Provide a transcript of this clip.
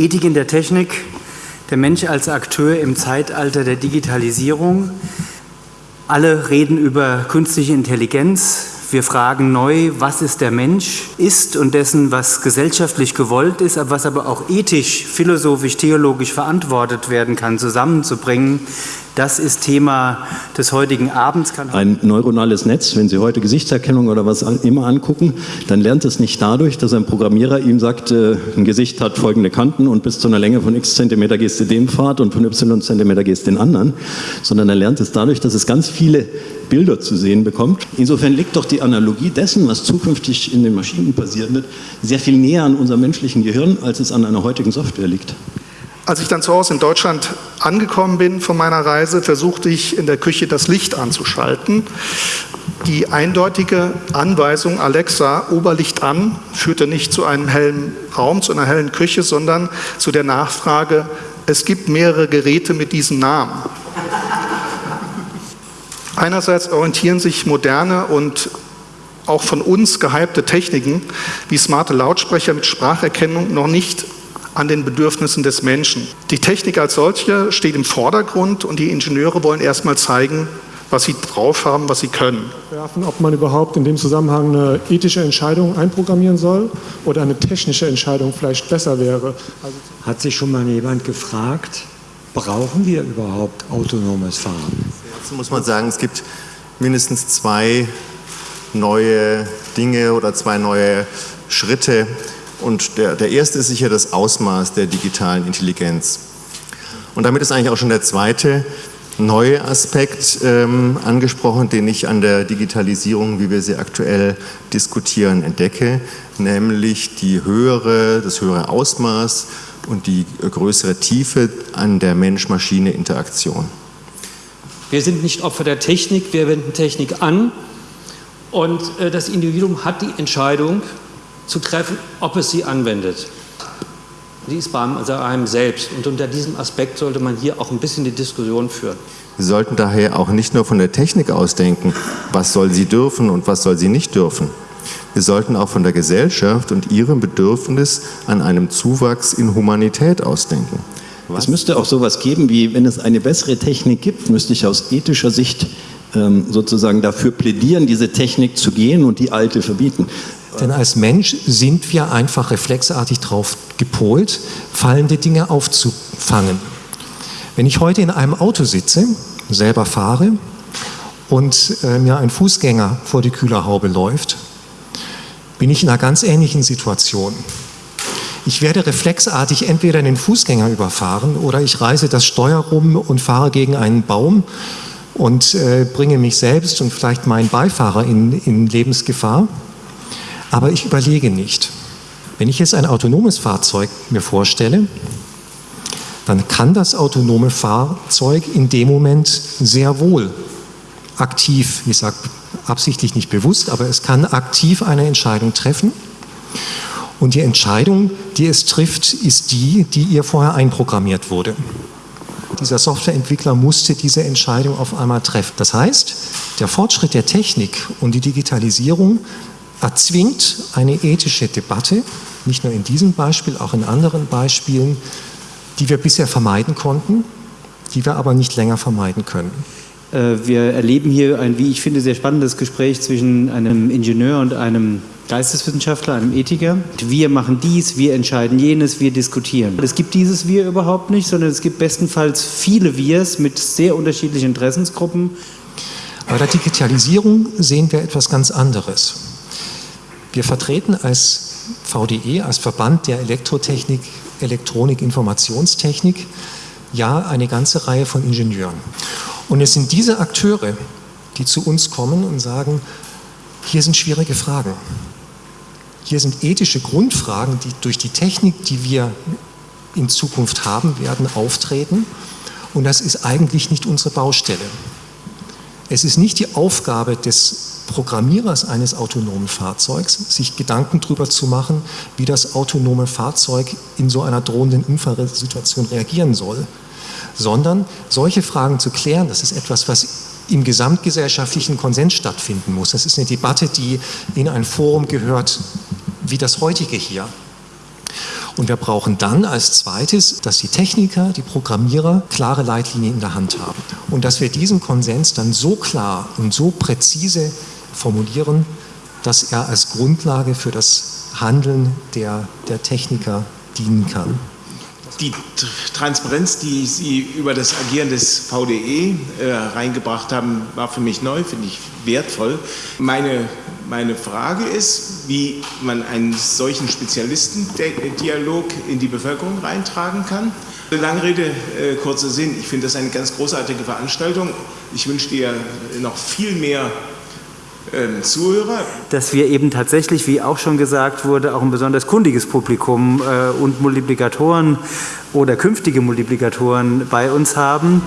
Ethik in der Technik, der Mensch als Akteur im Zeitalter der Digitalisierung. Alle reden über künstliche Intelligenz. Wir fragen neu, was ist der Mensch, ist und dessen, was gesellschaftlich gewollt ist, was aber auch ethisch, philosophisch, theologisch verantwortet werden kann, zusammenzubringen. Das ist Thema des heutigen Abends. Ein neuronales Netz, wenn Sie heute Gesichtserkennung oder was immer angucken, dann lernt es nicht dadurch, dass ein Programmierer ihm sagt, äh, ein Gesicht hat folgende Kanten und bis zu einer Länge von x Zentimeter gehst du den Pfad und von y Zentimeter gehst den anderen, sondern er lernt es dadurch, dass es ganz viele Bilder zu sehen bekommt. Insofern liegt doch die Analogie dessen, was zukünftig in den Maschinen passieren wird, sehr viel näher an unserem menschlichen Gehirn, als es an einer heutigen Software liegt. Als ich dann zu Hause in Deutschland angekommen bin von meiner Reise, versuchte ich in der Küche das Licht anzuschalten. Die eindeutige Anweisung Alexa, Oberlicht an, führte nicht zu einem hellen Raum, zu einer hellen Küche, sondern zu der Nachfrage, es gibt mehrere Geräte mit diesem Namen. Einerseits orientieren sich moderne und auch von uns gehypte Techniken wie smarte Lautsprecher mit Spracherkennung noch nicht an den Bedürfnissen des Menschen. Die Technik als solche steht im Vordergrund und die Ingenieure wollen erstmal zeigen, was sie drauf haben, was sie können. Werfen, ob man überhaupt in dem Zusammenhang eine ethische Entscheidung einprogrammieren soll oder eine technische Entscheidung vielleicht besser wäre. Also Hat sich schon mal jemand gefragt, brauchen wir überhaupt autonomes Fahren? Dazu muss man sagen, es gibt mindestens zwei neue Dinge oder zwei neue Schritte, und der, der erste ist sicher das Ausmaß der digitalen Intelligenz. Und damit ist eigentlich auch schon der zweite neue Aspekt ähm, angesprochen, den ich an der Digitalisierung, wie wir sie aktuell diskutieren, entdecke, nämlich die höhere, das höhere Ausmaß und die größere Tiefe an der Mensch-Maschine-Interaktion. Wir sind nicht Opfer der Technik, wir wenden Technik an und äh, das Individuum hat die Entscheidung, zu treffen, ob es sie anwendet. Die ist bei einem selbst. Und unter diesem Aspekt sollte man hier auch ein bisschen die Diskussion führen. Wir sollten daher auch nicht nur von der Technik ausdenken, was soll sie dürfen und was soll sie nicht dürfen. Wir sollten auch von der Gesellschaft und ihrem Bedürfnis an einem Zuwachs in Humanität ausdenken. Es müsste auch sowas geben, wie wenn es eine bessere Technik gibt, müsste ich aus ethischer Sicht ähm, sozusagen dafür plädieren, diese Technik zu gehen und die alte verbieten. Denn als Mensch sind wir einfach reflexartig darauf gepolt, fallende Dinge aufzufangen. Wenn ich heute in einem Auto sitze, selber fahre und äh, mir ein Fußgänger vor die Kühlerhaube läuft, bin ich in einer ganz ähnlichen Situation. Ich werde reflexartig entweder den Fußgänger überfahren oder ich reise das Steuer rum und fahre gegen einen Baum und äh, bringe mich selbst und vielleicht meinen Beifahrer in, in Lebensgefahr. Aber ich überlege nicht. Wenn ich jetzt ein autonomes Fahrzeug mir vorstelle, dann kann das autonome Fahrzeug in dem Moment sehr wohl aktiv, ich sage absichtlich nicht bewusst, aber es kann aktiv eine Entscheidung treffen. Und die Entscheidung, die es trifft, ist die, die ihr vorher einprogrammiert wurde. Dieser Softwareentwickler musste diese Entscheidung auf einmal treffen. Das heißt, der Fortschritt der Technik und die Digitalisierung erzwingt eine ethische Debatte, nicht nur in diesem Beispiel, auch in anderen Beispielen, die wir bisher vermeiden konnten, die wir aber nicht länger vermeiden können. Äh, wir erleben hier ein, wie ich finde, sehr spannendes Gespräch zwischen einem Ingenieur und einem Geisteswissenschaftler, einem Ethiker. Wir machen dies, wir entscheiden jenes, wir diskutieren. Es gibt dieses Wir überhaupt nicht, sondern es gibt bestenfalls viele Wirs mit sehr unterschiedlichen Interessensgruppen. Bei der Digitalisierung sehen wir etwas ganz anderes. Wir vertreten als VDE, als Verband der Elektrotechnik, Elektronik, Informationstechnik, ja eine ganze Reihe von Ingenieuren. Und es sind diese Akteure, die zu uns kommen und sagen, hier sind schwierige Fragen. Hier sind ethische Grundfragen, die durch die Technik, die wir in Zukunft haben werden, auftreten. Und das ist eigentlich nicht unsere Baustelle. Es ist nicht die Aufgabe des Programmierers eines autonomen Fahrzeugs, sich Gedanken darüber zu machen, wie das autonome Fahrzeug in so einer drohenden Unfallsituation reagieren soll, sondern solche Fragen zu klären, das ist etwas, was im gesamtgesellschaftlichen Konsens stattfinden muss. Das ist eine Debatte, die in ein Forum gehört, wie das heutige hier. Und wir brauchen dann als zweites, dass die Techniker, die Programmierer klare Leitlinien in der Hand haben. Und dass wir diesen Konsens dann so klar und so präzise formulieren, dass er als Grundlage für das Handeln der, der Techniker dienen kann. Die Transparenz, die Sie über das Agieren des VDE äh, reingebracht haben, war für mich neu, finde ich wertvoll. Meine, meine Frage ist, wie man einen solchen Spezialistendialog in die Bevölkerung reintragen kann. Lange Rede, äh, kurzer Sinn. Ich finde das eine ganz großartige Veranstaltung. Ich wünsche dir noch viel mehr Zuhörer. Dass wir eben tatsächlich, wie auch schon gesagt wurde, auch ein besonders kundiges Publikum äh, und Multiplikatoren oder künftige Multiplikatoren bei uns haben.